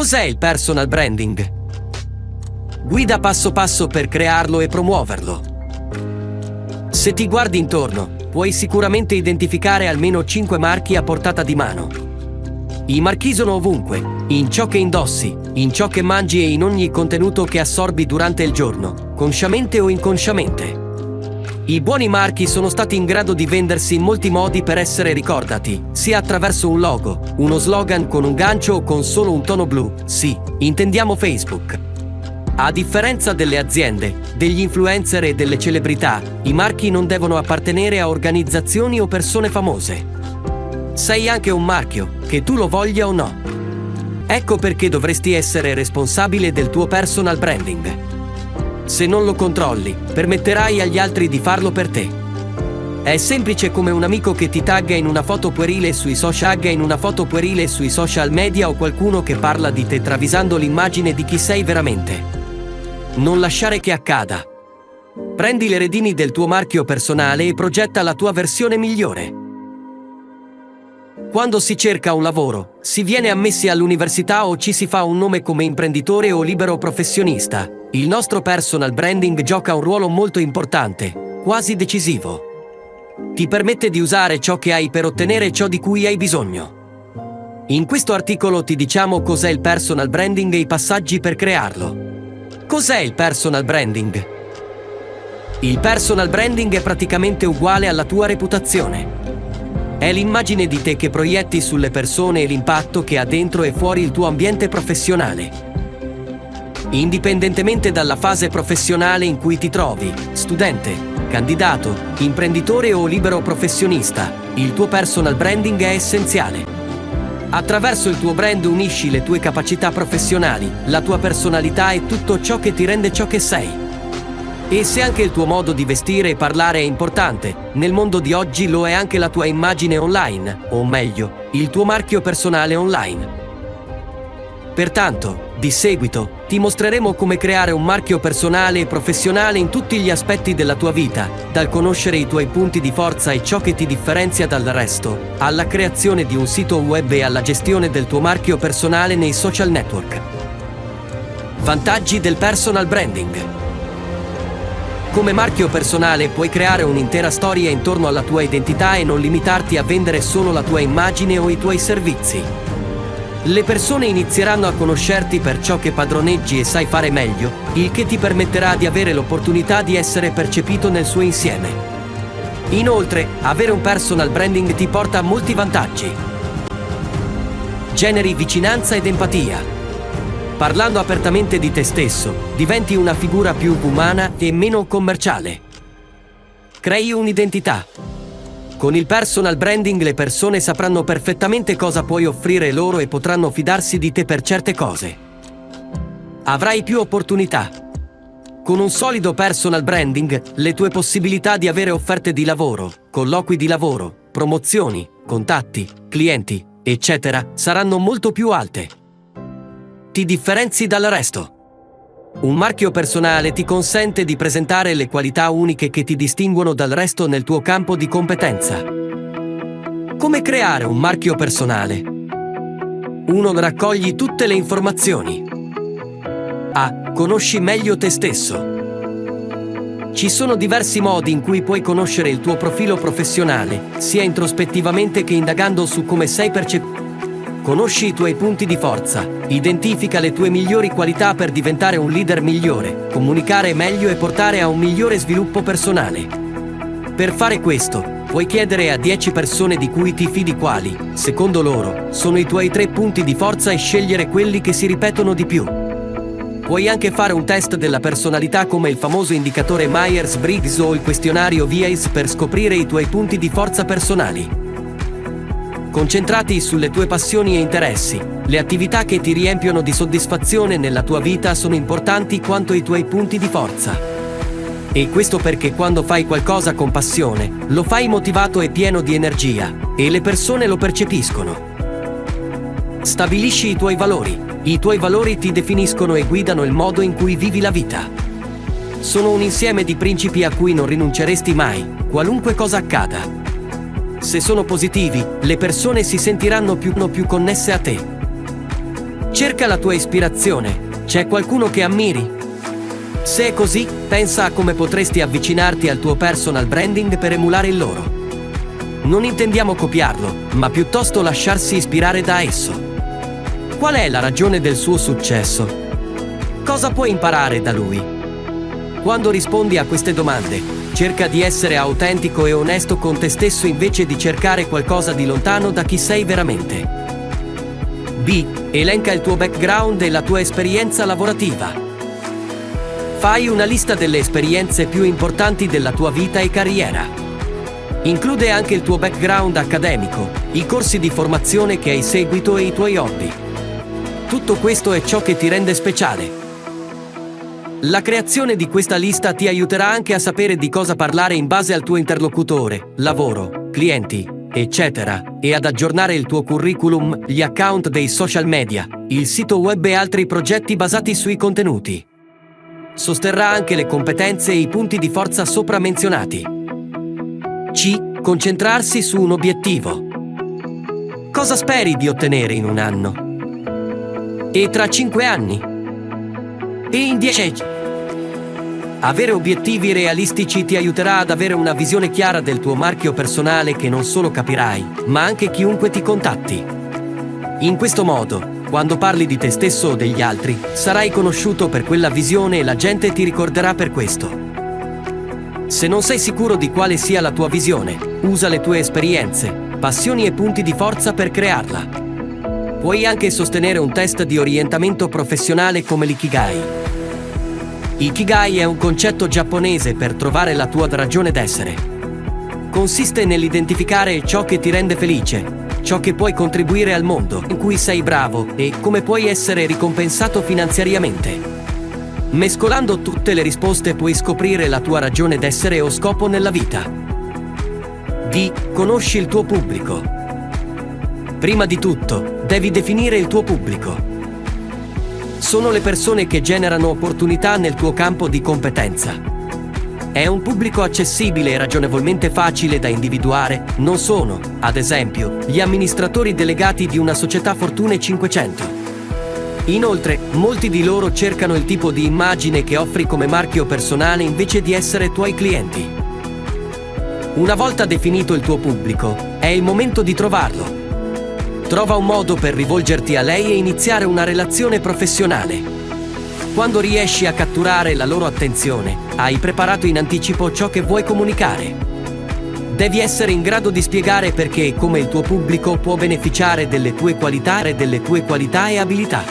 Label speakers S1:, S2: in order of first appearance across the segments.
S1: Cos'è il personal branding? Guida passo passo per crearlo e promuoverlo. Se ti guardi intorno, puoi sicuramente identificare almeno 5 marchi a portata di mano. I marchi sono ovunque, in ciò che indossi, in ciò che mangi e in ogni contenuto che assorbi durante il giorno, consciamente o inconsciamente. I buoni marchi sono stati in grado di vendersi in molti modi per essere ricordati, sia attraverso un logo, uno slogan con un gancio o con solo un tono blu. Sì, intendiamo Facebook. A differenza delle aziende, degli influencer e delle celebrità, i marchi non devono appartenere a organizzazioni o persone famose. Sei anche un marchio, che tu lo voglia o no. Ecco perché dovresti essere responsabile del tuo personal branding. Se non lo controlli, permetterai agli altri di farlo per te. È semplice come un amico che ti tagga in una foto puerile sui social in una foto puerile sui social media o qualcuno che parla di te travisando l'immagine di chi sei veramente. Non lasciare che accada. Prendi le redini del tuo marchio personale e progetta la tua versione migliore. Quando si cerca un lavoro, si viene ammessi all'università o ci si fa un nome come imprenditore o libero professionista. Il nostro personal branding gioca un ruolo molto importante, quasi decisivo. Ti permette di usare ciò che hai per ottenere ciò di cui hai bisogno. In questo articolo ti diciamo cos'è il personal branding e i passaggi per crearlo. Cos'è il personal branding? Il personal branding è praticamente uguale alla tua reputazione. È l'immagine di te che proietti sulle persone e l'impatto che ha dentro e fuori il tuo ambiente professionale. Indipendentemente dalla fase professionale in cui ti trovi, studente, candidato, imprenditore o libero professionista, il tuo personal branding è essenziale. Attraverso il tuo brand unisci le tue capacità professionali, la tua personalità e tutto ciò che ti rende ciò che sei. E se anche il tuo modo di vestire e parlare è importante, nel mondo di oggi lo è anche la tua immagine online, o meglio, il tuo marchio personale online. Pertanto, di seguito, ti mostreremo come creare un marchio personale e professionale in tutti gli aspetti della tua vita, dal conoscere i tuoi punti di forza e ciò che ti differenzia dal resto, alla creazione di un sito web e alla gestione del tuo marchio personale nei social network. Vantaggi del personal branding. Come marchio personale puoi creare un'intera storia intorno alla tua identità e non limitarti a vendere solo la tua immagine o i tuoi servizi. Le persone inizieranno a conoscerti per ciò che padroneggi e sai fare meglio, il che ti permetterà di avere l'opportunità di essere percepito nel suo insieme. Inoltre, avere un personal branding ti porta a molti vantaggi. Generi vicinanza ed empatia. Parlando apertamente di te stesso, diventi una figura più umana e meno commerciale. Crei un'identità, con il personal branding le persone sapranno perfettamente cosa puoi offrire loro e potranno fidarsi di te per certe cose. Avrai più opportunità. Con un solido personal branding, le tue possibilità di avere offerte di lavoro, colloqui di lavoro, promozioni, contatti, clienti, eccetera, saranno molto più alte. Ti differenzi dal resto. Un marchio personale ti consente di presentare le qualità uniche che ti distinguono dal resto nel tuo campo di competenza. Come creare un marchio personale? 1. Raccogli tutte le informazioni. A. Conosci meglio te stesso. Ci sono diversi modi in cui puoi conoscere il tuo profilo professionale, sia introspettivamente che indagando su come sei percepito. Conosci i tuoi punti di forza, identifica le tue migliori qualità per diventare un leader migliore, comunicare meglio e portare a un migliore sviluppo personale. Per fare questo, puoi chiedere a 10 persone di cui ti fidi quali, secondo loro, sono i tuoi tre punti di forza e scegliere quelli che si ripetono di più. Puoi anche fare un test della personalità come il famoso indicatore Myers-Briggs o il questionario VIACE per scoprire i tuoi punti di forza personali. Concentrati sulle tue passioni e interessi. Le attività che ti riempiono di soddisfazione nella tua vita sono importanti quanto i tuoi punti di forza. E questo perché quando fai qualcosa con passione, lo fai motivato e pieno di energia, e le persone lo percepiscono. Stabilisci i tuoi valori. I tuoi valori ti definiscono e guidano il modo in cui vivi la vita. Sono un insieme di principi a cui non rinunceresti mai, qualunque cosa accada. Se sono positivi, le persone si sentiranno più, più connesse a te. Cerca la tua ispirazione. C'è qualcuno che ammiri? Se è così, pensa a come potresti avvicinarti al tuo personal branding per emulare il loro. Non intendiamo copiarlo, ma piuttosto lasciarsi ispirare da esso. Qual è la ragione del suo successo? Cosa puoi imparare da lui? Quando rispondi a queste domande, cerca di essere autentico e onesto con te stesso invece di cercare qualcosa di lontano da chi sei veramente. B. Elenca il tuo background e la tua esperienza lavorativa. Fai una lista delle esperienze più importanti della tua vita e carriera. Include anche il tuo background accademico, i corsi di formazione che hai seguito e i tuoi hobby. Tutto questo è ciò che ti rende speciale. La creazione di questa lista ti aiuterà anche a sapere di cosa parlare in base al tuo interlocutore, lavoro, clienti, eccetera, e ad aggiornare il tuo curriculum, gli account dei social media, il sito web e altri progetti basati sui contenuti. Sosterrà anche le competenze e i punti di forza sopra menzionati. C. Concentrarsi su un obiettivo. Cosa speri di ottenere in un anno? E tra cinque anni? E in dieci? Avere obiettivi realistici ti aiuterà ad avere una visione chiara del tuo marchio personale che non solo capirai, ma anche chiunque ti contatti. In questo modo, quando parli di te stesso o degli altri, sarai conosciuto per quella visione e la gente ti ricorderà per questo. Se non sei sicuro di quale sia la tua visione, usa le tue esperienze, passioni e punti di forza per crearla. Puoi anche sostenere un test di orientamento professionale come l'ikigai. Ikigai è un concetto giapponese per trovare la tua ragione d'essere. Consiste nell'identificare ciò che ti rende felice, ciò che puoi contribuire al mondo in cui sei bravo e come puoi essere ricompensato finanziariamente. Mescolando tutte le risposte puoi scoprire la tua ragione d'essere o scopo nella vita. D. Conosci il tuo pubblico. Prima di tutto, devi definire il tuo pubblico. Sono le persone che generano opportunità nel tuo campo di competenza. È un pubblico accessibile e ragionevolmente facile da individuare, non sono, ad esempio, gli amministratori delegati di una società Fortune 500. Inoltre, molti di loro cercano il tipo di immagine che offri come marchio personale invece di essere tuoi clienti. Una volta definito il tuo pubblico, è il momento di trovarlo. Trova un modo per rivolgerti a lei e iniziare una relazione professionale. Quando riesci a catturare la loro attenzione, hai preparato in anticipo ciò che vuoi comunicare. Devi essere in grado di spiegare perché come il tuo pubblico può beneficiare delle tue qualità e delle tue qualità e abilità.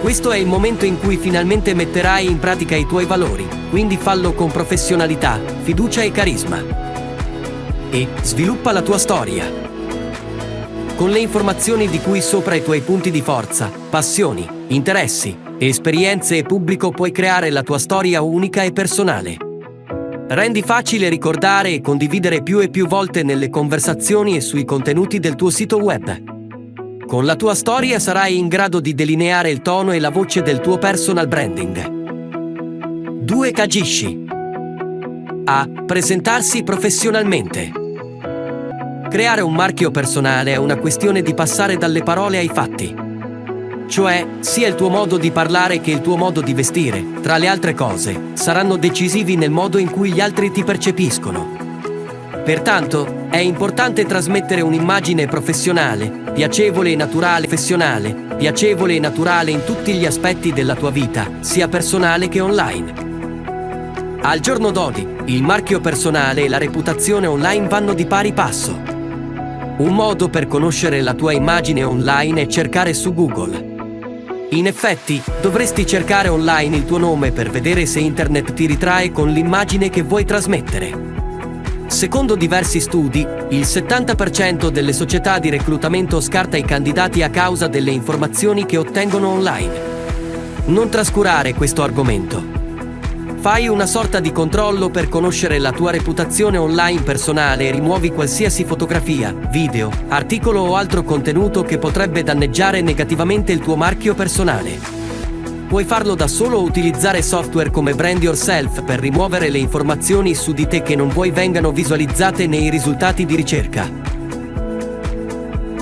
S1: Questo è il momento in cui finalmente metterai in pratica i tuoi valori, quindi fallo con professionalità, fiducia e carisma. E sviluppa la tua storia. Con le informazioni di cui sopra i tuoi punti di forza, passioni, interessi, esperienze e pubblico puoi creare la tua storia unica e personale. Rendi facile ricordare e condividere più e più volte nelle conversazioni e sui contenuti del tuo sito web. Con la tua storia sarai in grado di delineare il tono e la voce del tuo personal branding. 2. Cagisci. A. Presentarsi professionalmente. Creare un marchio personale è una questione di passare dalle parole ai fatti. Cioè, sia il tuo modo di parlare che il tuo modo di vestire, tra le altre cose, saranno decisivi nel modo in cui gli altri ti percepiscono. Pertanto, è importante trasmettere un'immagine professionale, piacevole e naturale professionale, piacevole e naturale in tutti gli aspetti della tua vita, sia personale che online. Al giorno d'oggi, il marchio personale e la reputazione online vanno di pari passo. Un modo per conoscere la tua immagine online è cercare su Google. In effetti, dovresti cercare online il tuo nome per vedere se internet ti ritrae con l'immagine che vuoi trasmettere. Secondo diversi studi, il 70% delle società di reclutamento scarta i candidati a causa delle informazioni che ottengono online. Non trascurare questo argomento. Fai una sorta di controllo per conoscere la tua reputazione online personale e rimuovi qualsiasi fotografia, video, articolo o altro contenuto che potrebbe danneggiare negativamente il tuo marchio personale. Puoi farlo da solo o utilizzare software come Brand Yourself per rimuovere le informazioni su di te che non vuoi vengano visualizzate nei risultati di ricerca.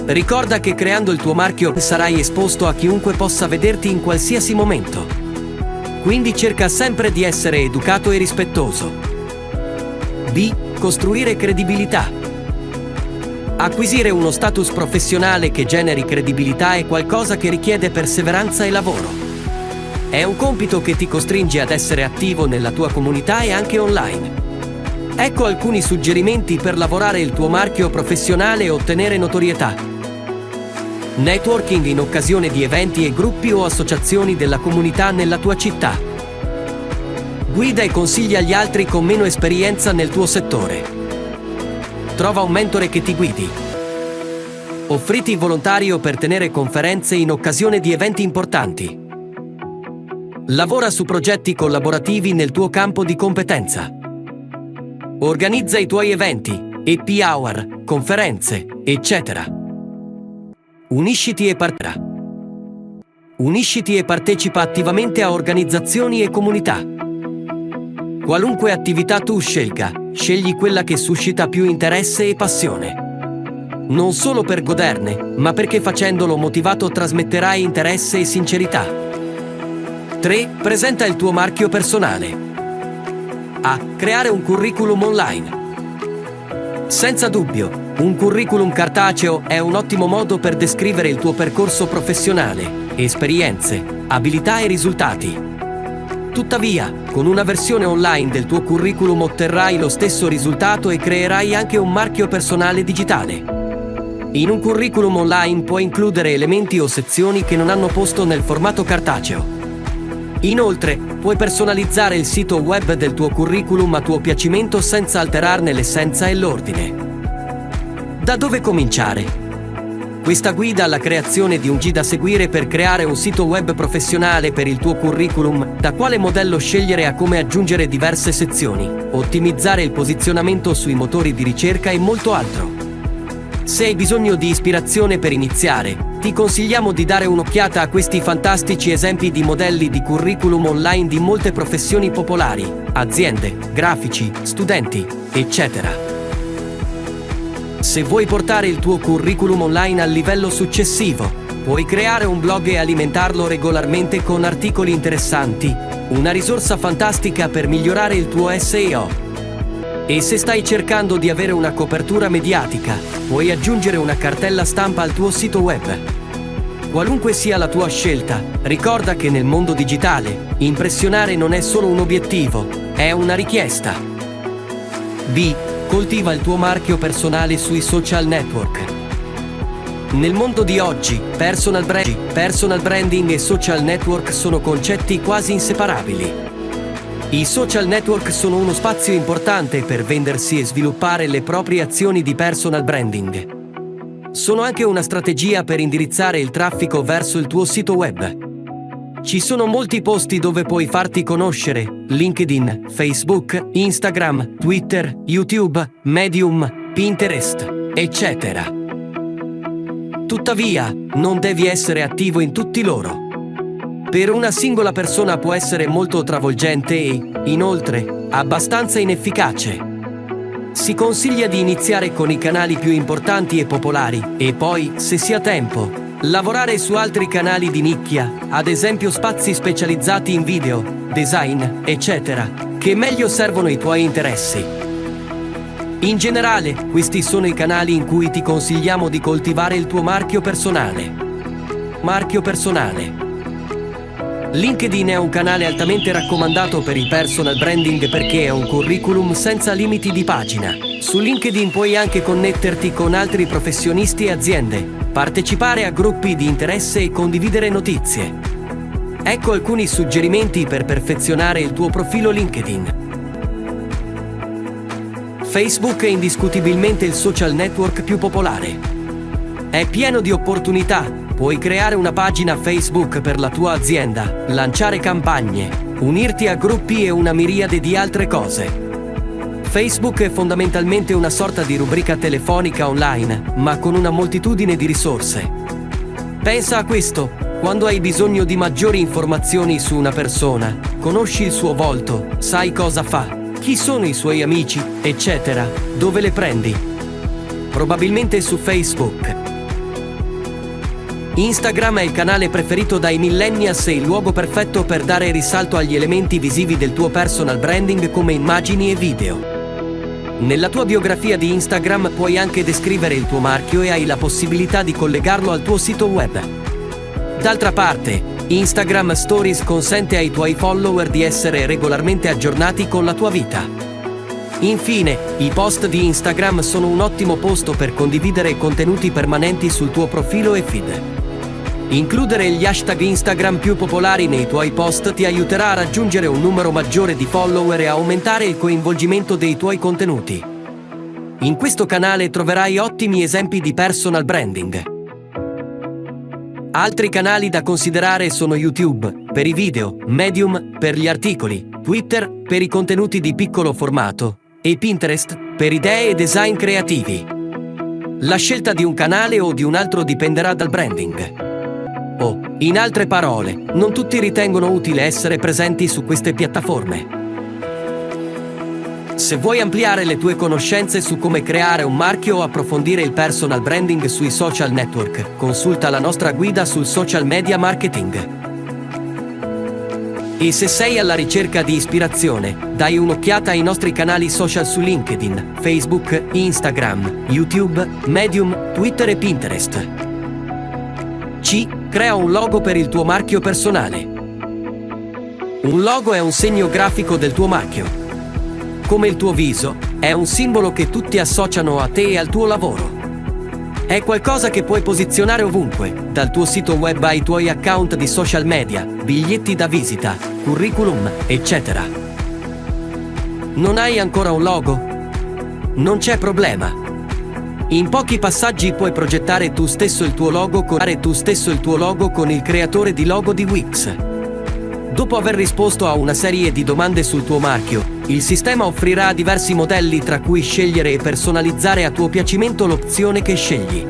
S1: Ricorda che creando il tuo marchio sarai esposto a chiunque possa vederti in qualsiasi momento. Quindi cerca sempre di essere educato e rispettoso. B. Costruire credibilità. Acquisire uno status professionale che generi credibilità è qualcosa che richiede perseveranza e lavoro. È un compito che ti costringe ad essere attivo nella tua comunità e anche online. Ecco alcuni suggerimenti per lavorare il tuo marchio professionale e ottenere notorietà. Networking in occasione di eventi e gruppi o associazioni della comunità nella tua città. Guida e consiglia agli altri con meno esperienza nel tuo settore. Trova un mentore che ti guidi. Offriti volontario per tenere conferenze in occasione di eventi importanti. Lavora su progetti collaborativi nel tuo campo di competenza. Organizza i tuoi eventi, EP hour, conferenze, eccetera. Unisciti e. Unisciti e partecipa attivamente a organizzazioni e comunità. Qualunque attività tu scelga, scegli quella che suscita più interesse e passione. Non solo per goderne, ma perché facendolo motivato trasmetterai interesse e sincerità. 3. Presenta il tuo marchio personale. A. Creare un curriculum online. Senza dubbio, un curriculum cartaceo è un ottimo modo per descrivere il tuo percorso professionale, esperienze, abilità e risultati. Tuttavia, con una versione online del tuo curriculum otterrai lo stesso risultato e creerai anche un marchio personale digitale. In un curriculum online puoi includere elementi o sezioni che non hanno posto nel formato cartaceo. Inoltre, puoi personalizzare il sito web del tuo curriculum a tuo piacimento senza alterarne l'essenza e l'ordine. Da dove cominciare? Questa guida alla creazione di un G da seguire per creare un sito web professionale per il tuo curriculum, da quale modello scegliere a come aggiungere diverse sezioni, ottimizzare il posizionamento sui motori di ricerca e molto altro. Se hai bisogno di ispirazione per iniziare, ti consigliamo di dare un'occhiata a questi fantastici esempi di modelli di curriculum online di molte professioni popolari, aziende, grafici, studenti, eccetera. Se vuoi portare il tuo curriculum online al livello successivo, puoi creare un blog e alimentarlo regolarmente con articoli interessanti, una risorsa fantastica per migliorare il tuo SEO. E se stai cercando di avere una copertura mediatica, puoi aggiungere una cartella stampa al tuo sito web. Qualunque sia la tua scelta, ricorda che nel mondo digitale, impressionare non è solo un obiettivo, è una richiesta. B. Coltiva il tuo marchio personale sui social network. Nel mondo di oggi, personal, brand, personal branding e social network sono concetti quasi inseparabili. I social network sono uno spazio importante per vendersi e sviluppare le proprie azioni di personal branding. Sono anche una strategia per indirizzare il traffico verso il tuo sito web. Ci sono molti posti dove puoi farti conoscere, LinkedIn, Facebook, Instagram, Twitter, YouTube, Medium, Pinterest, eccetera. Tuttavia, non devi essere attivo in tutti loro per una singola persona può essere molto travolgente e, inoltre, abbastanza inefficace. Si consiglia di iniziare con i canali più importanti e popolari e poi, se si ha tempo, lavorare su altri canali di nicchia, ad esempio spazi specializzati in video, design, eccetera, che meglio servono i tuoi interessi. In generale, questi sono i canali in cui ti consigliamo di coltivare il tuo marchio personale. Marchio personale. LinkedIn è un canale altamente raccomandato per il personal branding perché è un curriculum senza limiti di pagina. Su LinkedIn puoi anche connetterti con altri professionisti e aziende, partecipare a gruppi di interesse e condividere notizie. Ecco alcuni suggerimenti per perfezionare il tuo profilo LinkedIn. Facebook è indiscutibilmente il social network più popolare. È pieno di opportunità Puoi creare una pagina Facebook per la tua azienda, lanciare campagne, unirti a gruppi e una miriade di altre cose. Facebook è fondamentalmente una sorta di rubrica telefonica online, ma con una moltitudine di risorse. Pensa a questo quando hai bisogno di maggiori informazioni su una persona, conosci il suo volto, sai cosa fa, chi sono i suoi amici, eccetera, dove le prendi. Probabilmente su Facebook. Instagram è il canale preferito dai millennials e il luogo perfetto per dare risalto agli elementi visivi del tuo personal branding come immagini e video. Nella tua biografia di Instagram puoi anche descrivere il tuo marchio e hai la possibilità di collegarlo al tuo sito web. D'altra parte, Instagram Stories consente ai tuoi follower di essere regolarmente aggiornati con la tua vita. Infine, i post di Instagram sono un ottimo posto per condividere contenuti permanenti sul tuo profilo e feed. Includere gli hashtag Instagram più popolari nei tuoi post ti aiuterà a raggiungere un numero maggiore di follower e aumentare il coinvolgimento dei tuoi contenuti. In questo canale troverai ottimi esempi di personal branding. Altri canali da considerare sono YouTube, per i video, Medium, per gli articoli, Twitter, per i contenuti di piccolo formato, e Pinterest, per idee e design creativi. La scelta di un canale o di un altro dipenderà dal branding. In altre parole, non tutti ritengono utile essere presenti su queste piattaforme. Se vuoi ampliare le tue conoscenze su come creare un marchio o approfondire il personal branding sui social network, consulta la nostra guida sul social media marketing. E se sei alla ricerca di ispirazione, dai un'occhiata ai nostri canali social su LinkedIn, Facebook, Instagram, YouTube, Medium, Twitter e Pinterest. Crea un logo per il tuo marchio personale. Un logo è un segno grafico del tuo marchio. Come il tuo viso, è un simbolo che tutti associano a te e al tuo lavoro. È qualcosa che puoi posizionare ovunque, dal tuo sito web ai tuoi account di social media, biglietti da visita, curriculum, eccetera. Non hai ancora un logo? Non c'è problema. In pochi passaggi puoi progettare tu stesso il tuo logo con, tu stesso il tuo logo con il creatore di logo di Wix. Dopo aver risposto a una serie di domande sul tuo marchio, il sistema offrirà diversi modelli tra cui scegliere e personalizzare a tuo piacimento l'opzione che scegli.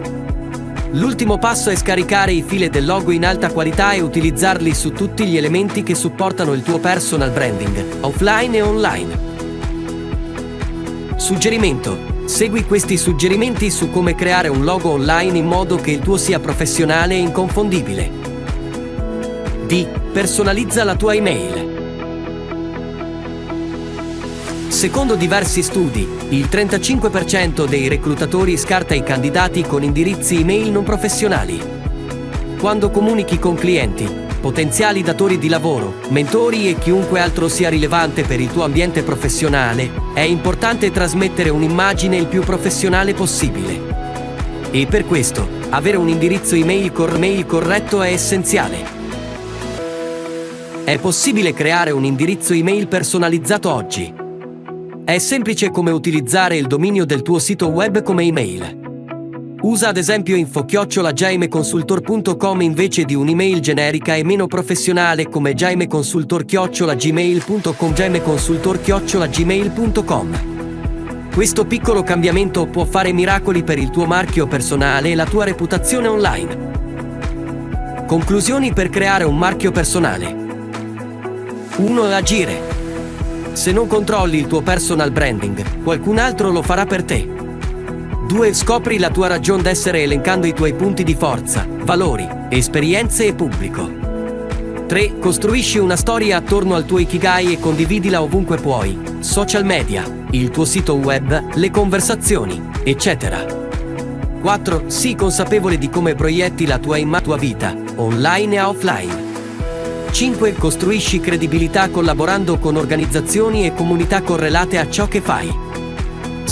S1: L'ultimo passo è scaricare i file del logo in alta qualità e utilizzarli su tutti gli elementi che supportano il tuo personal branding, offline e online. Suggerimento Segui questi suggerimenti su come creare un logo online in modo che il tuo sia professionale e inconfondibile. D. Personalizza la tua email. Secondo diversi studi, il 35% dei reclutatori scarta i candidati con indirizzi email non professionali. Quando comunichi con clienti, potenziali datori di lavoro, mentori e chiunque altro sia rilevante per il tuo ambiente professionale, è importante trasmettere un'immagine il più professionale possibile. E per questo, avere un indirizzo email, cor- mail corretto è essenziale. È possibile creare un indirizzo email personalizzato oggi. È semplice come utilizzare il dominio del tuo sito web come email. Usa ad esempio info-jaimeconsultor.com invece di un'email generica e meno professionale come jaimeconsultor-gmail.com jaimeconsultor-gmail.com Questo piccolo cambiamento può fare miracoli per il tuo marchio personale e la tua reputazione online. Conclusioni per creare un marchio personale 1. Agire Se non controlli il tuo personal branding, qualcun altro lo farà per te. 2. Scopri la tua ragione d'essere elencando i tuoi punti di forza, valori, esperienze e pubblico. 3. Costruisci una storia attorno al tuo Ikigai e condividila ovunque puoi. Social media, il tuo sito web, le conversazioni, eccetera. 4. Sii consapevole di come proietti la tua immagine tua vita, online e offline. 5. Costruisci credibilità collaborando con organizzazioni e comunità correlate a ciò che fai.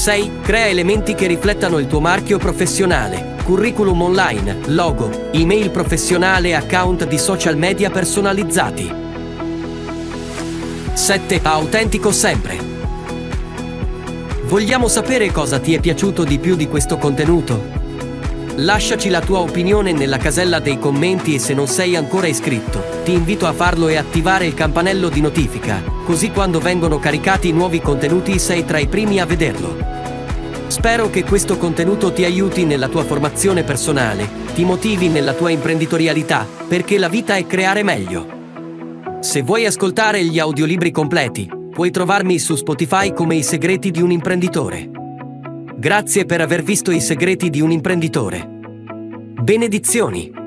S1: 6. Crea elementi che riflettano il tuo marchio professionale, curriculum online, logo, email professionale e account di social media personalizzati. 7. Autentico sempre. Vogliamo sapere cosa ti è piaciuto di più di questo contenuto? Lasciaci la tua opinione nella casella dei commenti e se non sei ancora iscritto, ti invito a farlo e attivare il campanello di notifica, così quando vengono caricati nuovi contenuti sei tra i primi a vederlo. Spero che questo contenuto ti aiuti nella tua formazione personale, ti motivi nella tua imprenditorialità, perché la vita è creare meglio. Se vuoi ascoltare gli audiolibri completi, puoi trovarmi su Spotify come I segreti di un imprenditore. Grazie per aver visto I segreti di un imprenditore. Benedizioni!